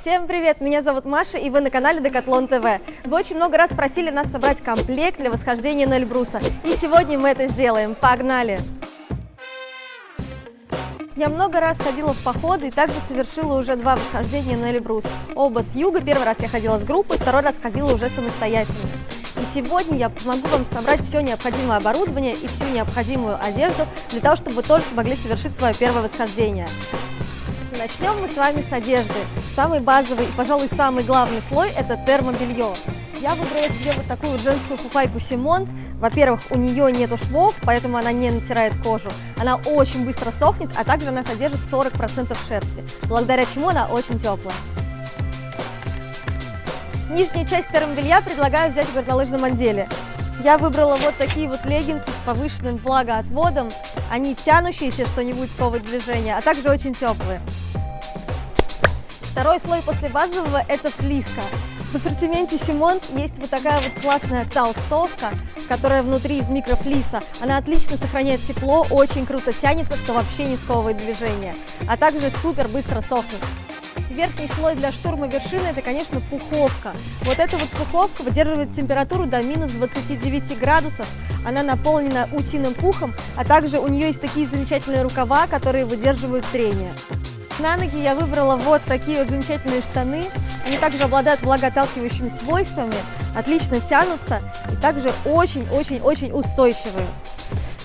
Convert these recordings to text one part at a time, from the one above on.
Всем привет! Меня зовут Маша, и вы на канале Декатлон ТВ. Вы очень много раз просили нас собрать комплект для восхождения на Эльбруса, и сегодня мы это сделаем. Погнали! Я много раз ходила в походы и также совершила уже два восхождения на Эльбрус. Оба с юга, первый раз я ходила с группой, второй раз ходила уже самостоятельно. И сегодня я помогу вам собрать все необходимое оборудование и всю необходимую одежду для того, чтобы вы тоже смогли совершить свое первое восхождение. Начнем мы с вами с одежды. Самый базовый и, пожалуй, самый главный слой – это термобелье. Я выбрала себе вот такую женскую фуфайку Симонт. Во-первых, у нее нету швов, поэтому она не натирает кожу. Она очень быстро сохнет, а также она содержит 40% шерсти, благодаря чему она очень теплая. Нижняя часть термобелья предлагаю взять в горнолыжном отделе. Я выбрала вот такие вот леггинсы с повышенным влагоотводом. Они тянущиеся, что не будет сковывать движение, а также очень теплые. Второй слой после базового – это флиска. В ассортименте Симонт есть вот такая вот классная толстовка, которая внутри из микрофлиса. Она отлично сохраняет тепло, очень круто тянется, что вообще не сковывает движение, а также супер быстро сохнет. Верхний слой для штурма вершины – это, конечно, пуховка. Вот эта вот пуховка выдерживает температуру до минус 29 градусов. Она наполнена утиным пухом, а также у нее есть такие замечательные рукава, которые выдерживают трение. На ноги я выбрала вот такие вот замечательные штаны. Они также обладают влагоотталкивающими свойствами, отлично тянутся и также очень-очень-очень устойчивые.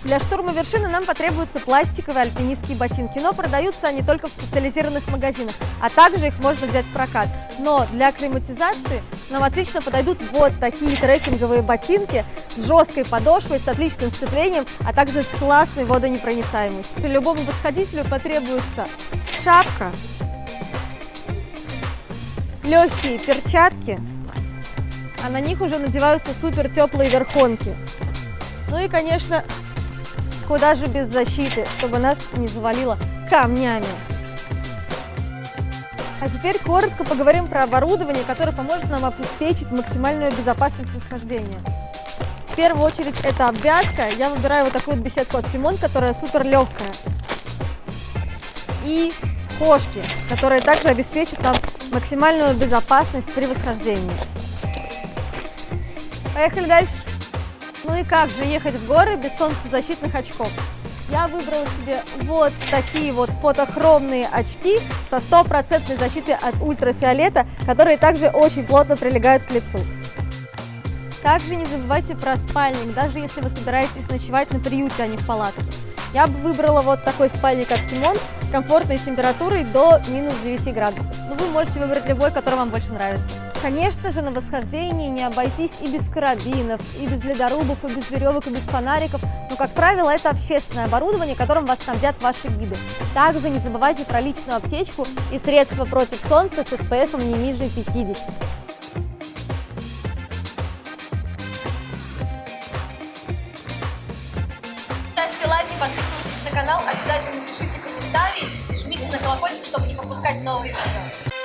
Для штурма вершины нам потребуются пластиковые альпинистские ботинки, но продаются они только в специализированных магазинах, а также их можно взять в прокат. Но для акклиматизации нам отлично подойдут вот такие трекинговые ботинки с жесткой подошвой, с отличным сцеплением, а также с классной водонепроницаемостью. Любому восходителю потребуется шапка, легкие перчатки, а на них уже надеваются супер теплые верхонки. Ну и, конечно, Куда же без защиты, чтобы нас не завалило камнями. А теперь коротко поговорим про оборудование, которое поможет нам обеспечить максимальную безопасность восхождения. В первую очередь это обвязка. Я выбираю вот такую вот беседку от Симон, которая супер легкая. И кошки, которые также обеспечат нам максимальную безопасность при восхождении. Поехали дальше. Ну и как же ехать в горы без солнцезащитных очков? Я выбрала себе вот такие вот фотохромные очки со стопроцентной защитой от ультрафиолета, которые также очень плотно прилегают к лицу. Также не забывайте про спальник, даже если вы собираетесь ночевать на приюте, а не в палатке. Я бы выбрала вот такой спальник от Симон с комфортной температурой до минус 9 градусов. Но вы можете выбрать любой, который вам больше нравится. Конечно же, на восхождении не обойтись и без карабинов, и без ледорубов, и без веревок, и без фонариков. Но, как правило, это общественное оборудование, которым вас снабдят ваши гиды. Также не забывайте про личную аптечку и средства против солнца с SPF не ниже 50. Подписывайтесь на канал, обязательно пишите комментарии и жмите на колокольчик, чтобы не пропускать новые видео.